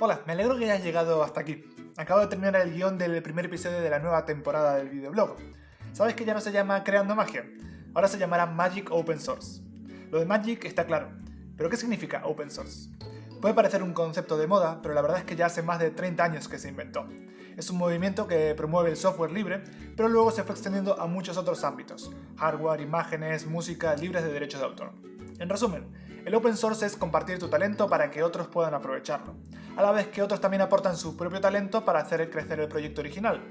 Hola, me alegro que hayas llegado hasta aquí. Acabo de terminar el guion del primer episodio de la nueva temporada del videoblog. ¿Sabes que ya no se llama Creando Magia? Ahora se llamará Magic Open Source. Lo de Magic está claro, pero ¿qué significa Open Source? Puede parecer un concepto de moda, pero la verdad es que ya hace más de 30 años que se inventó. Es un movimiento que promueve el software libre, pero luego se fue extendiendo a muchos otros ámbitos, hardware, imágenes, música libres de derechos de autor. En resumen, el open source es compartir tu talento para que otros puedan aprovecharlo, a la vez que otros también aportan su propio talento para hacer crecer el proyecto original.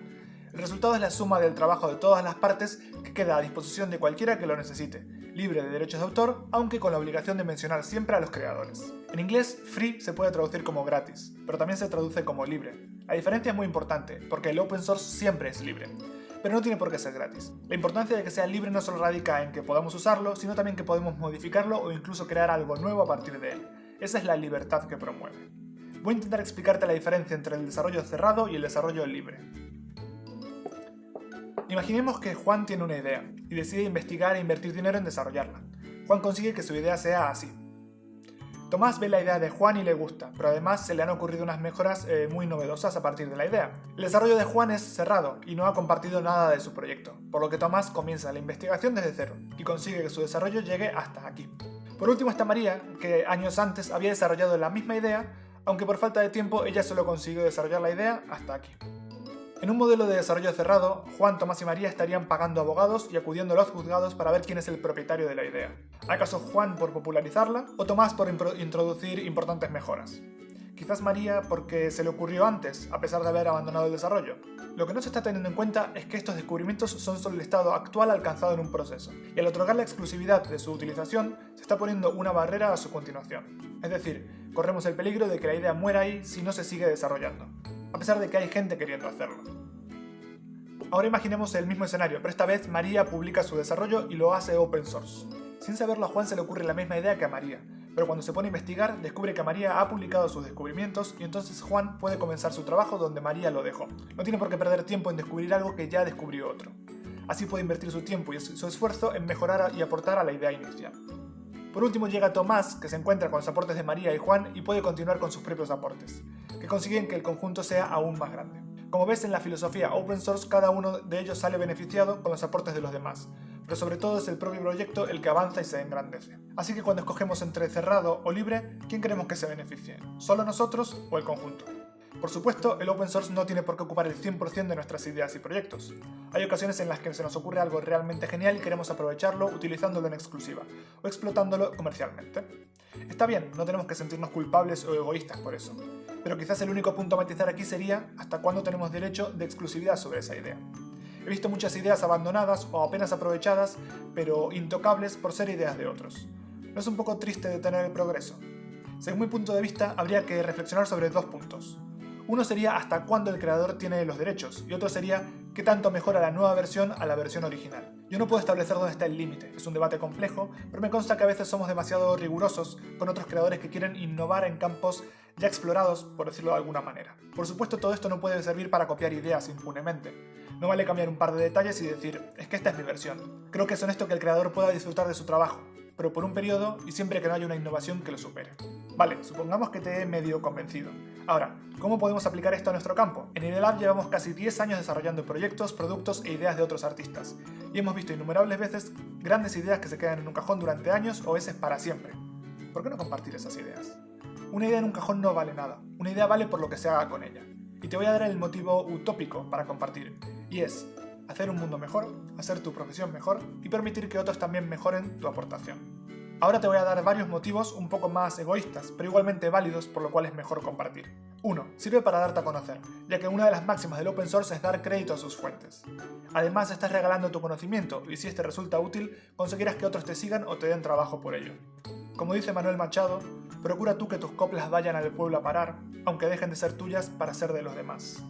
El resultado es la suma del trabajo de todas las partes que queda a disposición de cualquiera que lo necesite, libre de derechos de autor, aunque con la obligación de mencionar siempre a los creadores. En inglés, free se puede traducir como gratis, pero también se traduce como libre. La diferencia es muy importante, porque el open source siempre es libre pero no tiene por qué ser gratis. La importancia de que sea libre no solo radica en que podamos usarlo, sino también que podemos modificarlo o incluso crear algo nuevo a partir de él. Esa es la libertad que promueve. Voy a intentar explicarte la diferencia entre el desarrollo cerrado y el desarrollo libre. Imaginemos que Juan tiene una idea y decide investigar e invertir dinero en desarrollarla. Juan consigue que su idea sea así. Tomás ve la idea de Juan y le gusta, pero además se le han ocurrido unas mejoras eh, muy novedosas a partir de la idea. El desarrollo de Juan es cerrado y no ha compartido nada de su proyecto, por lo que Tomás comienza la investigación desde cero y consigue que su desarrollo llegue hasta aquí. Por último está María, que años antes había desarrollado la misma idea, aunque por falta de tiempo ella solo consiguió desarrollar la idea hasta aquí. En un modelo de desarrollo cerrado, Juan, Tomás y María estarían pagando abogados y acudiendo a los juzgados para ver quién es el propietario de la idea. ¿Acaso Juan por popularizarla o Tomás por introducir importantes mejoras? Quizás María porque se le ocurrió antes, a pesar de haber abandonado el desarrollo. Lo que no se está teniendo en cuenta es que estos descubrimientos son solo el estado actual alcanzado en un proceso, y al otorgar la exclusividad de su utilización, se está poniendo una barrera a su continuación. Es decir, corremos el peligro de que la idea muera ahí si no se sigue desarrollando a pesar de que hay gente queriendo hacerlo. Ahora imaginemos el mismo escenario, pero esta vez María publica su desarrollo y lo hace open source. Sin saberlo a Juan se le ocurre la misma idea que a María, pero cuando se pone a investigar descubre que María ha publicado sus descubrimientos y entonces Juan puede comenzar su trabajo donde María lo dejó. No tiene por qué perder tiempo en descubrir algo que ya descubrió otro. Así puede invertir su tiempo y su esfuerzo en mejorar y aportar a la idea inicial. Por último llega Tomás, que se encuentra con los aportes de María y Juan y puede continuar con sus propios aportes, que consiguen que el conjunto sea aún más grande. Como ves en la filosofía open source, cada uno de ellos sale beneficiado con los aportes de los demás, pero sobre todo es el propio proyecto el que avanza y se engrandece. Así que cuando escogemos entre cerrado o libre, ¿quién queremos que se beneficie? ¿Solo nosotros o el conjunto? Por supuesto, el open source no tiene por qué ocupar el 100% de nuestras ideas y proyectos. Hay ocasiones en las que se nos ocurre algo realmente genial y queremos aprovecharlo utilizándolo en exclusiva, o explotándolo comercialmente. Está bien, no tenemos que sentirnos culpables o egoístas por eso, pero quizás el único punto a matizar aquí sería hasta cuándo tenemos derecho de exclusividad sobre esa idea. He visto muchas ideas abandonadas o apenas aprovechadas, pero intocables por ser ideas de otros. ¿No es un poco triste detener el progreso? Según mi punto de vista, habría que reflexionar sobre dos puntos. Uno sería hasta cuándo el creador tiene los derechos, y otro sería qué tanto mejora la nueva versión a la versión original. Yo no puedo establecer dónde está el límite, es un debate complejo, pero me consta que a veces somos demasiado rigurosos con otros creadores que quieren innovar en campos ya explorados, por decirlo de alguna manera. Por supuesto todo esto no puede servir para copiar ideas impunemente. No vale cambiar un par de detalles y decir, es que esta es mi versión. Creo que es honesto que el creador pueda disfrutar de su trabajo, pero por un periodo y siempre que no haya una innovación que lo supere. Vale, supongamos que te he medio convencido. Ahora, ¿cómo podemos aplicar esto a nuestro campo? En IDELAB llevamos casi 10 años desarrollando proyectos, productos e ideas de otros artistas, y hemos visto innumerables veces grandes ideas que se quedan en un cajón durante años o veces para siempre. ¿Por qué no compartir esas ideas? Una idea en un cajón no vale nada, una idea vale por lo que se haga con ella. Y te voy a dar el motivo utópico para compartir, y es hacer un mundo mejor, hacer tu profesión mejor y permitir que otros también mejoren tu aportación. Ahora te voy a dar varios motivos un poco más egoístas, pero igualmente válidos por lo cual es mejor compartir. 1. Sirve para darte a conocer, ya que una de las máximas del open source es dar crédito a sus fuentes. Además estás regalando tu conocimiento y si este resulta útil, conseguirás que otros te sigan o te den trabajo por ello. Como dice Manuel Machado, procura tú que tus coplas vayan al pueblo a parar, aunque dejen de ser tuyas para ser de los demás.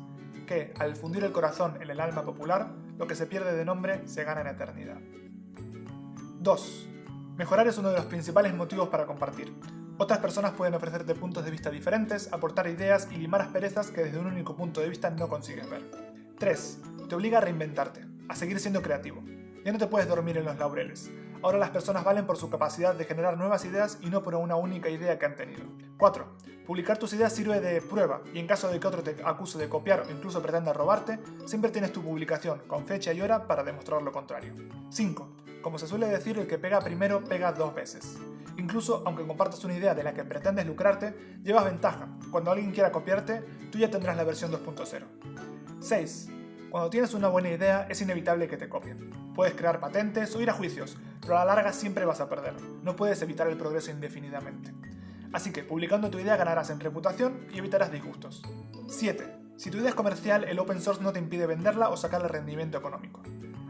Que, al fundir el corazón en el alma popular, lo que se pierde de nombre se gana en eternidad. 2. Mejorar es uno de los principales motivos para compartir. Otras personas pueden ofrecerte puntos de vista diferentes, aportar ideas y limar asperezas que desde un único punto de vista no consigues ver. 3. Te obliga a reinventarte, a seguir siendo creativo. Ya no te puedes dormir en los laureles. Ahora las personas valen por su capacidad de generar nuevas ideas y no por una única idea que han tenido. 4. Publicar tus ideas sirve de prueba y en caso de que otro te acuse de copiar o incluso pretenda robarte, siempre tienes tu publicación con fecha y hora para demostrar lo contrario. 5. Como se suele decir, el que pega primero pega dos veces. Incluso aunque compartas una idea de la que pretendes lucrarte, llevas ventaja. Cuando alguien quiera copiarte, tú ya tendrás la versión 2.0. 6. Cuando tienes una buena idea, es inevitable que te copien. Puedes crear patentes o ir a juicios, pero a la larga siempre vas a perder. No puedes evitar el progreso indefinidamente. Así que, publicando tu idea ganarás en reputación y evitarás disgustos. 7. Si tu idea es comercial, el open source no te impide venderla o sacarle rendimiento económico.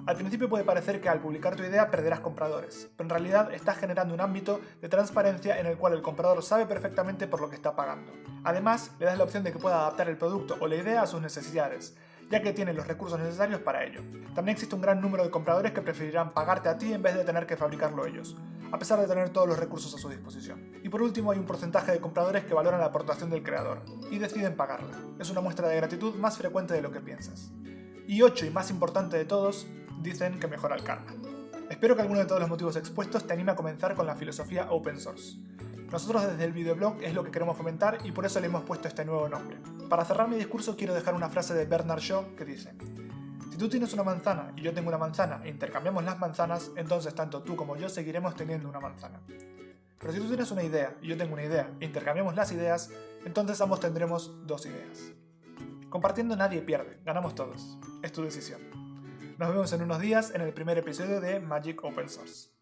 Al principio puede parecer que al publicar tu idea perderás compradores, pero en realidad estás generando un ámbito de transparencia en el cual el comprador sabe perfectamente por lo que está pagando. Además, le das la opción de que pueda adaptar el producto o la idea a sus necesidades, ya que tienen los recursos necesarios para ello. También existe un gran número de compradores que preferirán pagarte a ti en vez de tener que fabricarlo ellos, a pesar de tener todos los recursos a su disposición. Y por último hay un porcentaje de compradores que valoran la aportación del creador, y deciden pagarla. Es una muestra de gratitud más frecuente de lo que piensas. Y 8 y más importante de todos, dicen que mejora el karma. Espero que alguno de todos los motivos expuestos te anime a comenzar con la filosofía open source. Nosotros desde el videoblog es lo que queremos fomentar y por eso le hemos puesto este nuevo nombre. Para cerrar mi discurso quiero dejar una frase de Bernard Shaw que dice Si tú tienes una manzana y yo tengo una manzana e intercambiamos las manzanas, entonces tanto tú como yo seguiremos teniendo una manzana. Pero si tú tienes una idea y yo tengo una idea e intercambiamos las ideas, entonces ambos tendremos dos ideas. Compartiendo nadie pierde, ganamos todos. Es tu decisión. Nos vemos en unos días en el primer episodio de Magic Open Source.